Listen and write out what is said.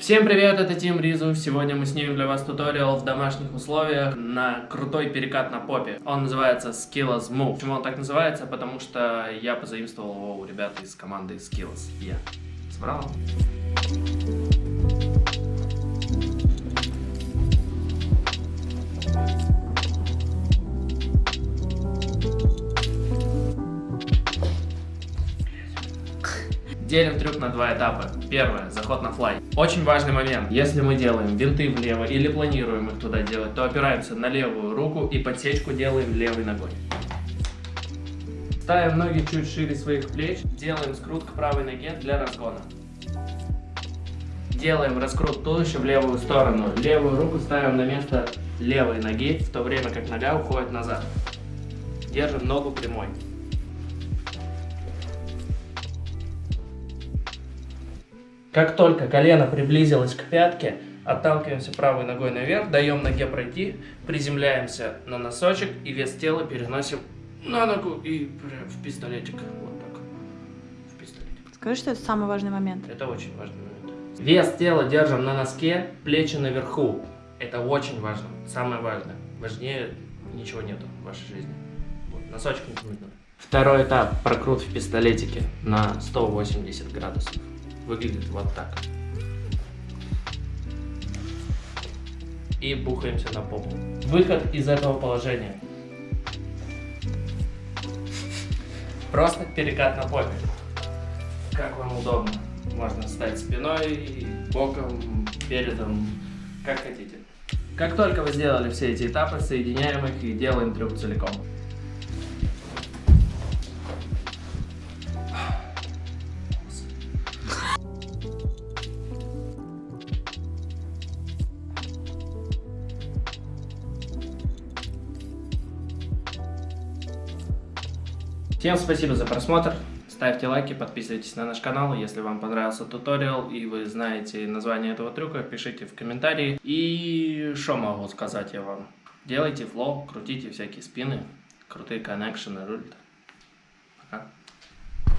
Всем привет, это Тим Ризу. Сегодня мы снимем для вас туториал в домашних условиях на крутой перекат на попе. Он называется Skills Move. Почему он так называется? Потому что я позаимствовал его у ребят из команды Skills. Я. Собрал? Делим трюк на два этапа. Первое, заход на флай. Очень важный момент. Если мы делаем винты влево или планируем их туда делать, то опираемся на левую руку и подсечку делаем левой ногой. Ставим ноги чуть шире своих плеч, делаем скрут к правой ноге для разгона. Делаем раскрут туловища в левую сторону. Левую руку ставим на место левой ноги, в то время как нога уходит назад. Держим ногу прямой. Как только колено приблизилось к пятке, отталкиваемся правой ногой наверх, даем ноге пройти, приземляемся на носочек и вес тела переносим на ногу и в пистолетик. Вот так. В пистолетик. Скажи, что это самый важный момент. Это очень важный момент. Вес тела держим на носке, плечи наверху. Это очень важно. Самое важное. Важнее ничего нету в вашей жизни. Вот, носочек не нужно. Второй этап. Прокрут в пистолетике на 180 градусов выглядит вот так. И бухаемся на попу. Выход из этого положения. Просто перекат на попе. Как вам удобно. Можно стать спиной, боком, передом, как хотите. Как только вы сделали все эти этапы, соединяем их и делаем трюк целиком. Всем спасибо за просмотр. Ставьте лайки, подписывайтесь на наш канал. Если вам понравился туториал и вы знаете название этого трюка, пишите в комментарии. И что могу сказать я вам? Делайте флоу, крутите всякие спины, крутые коннекшены, руль. Пока.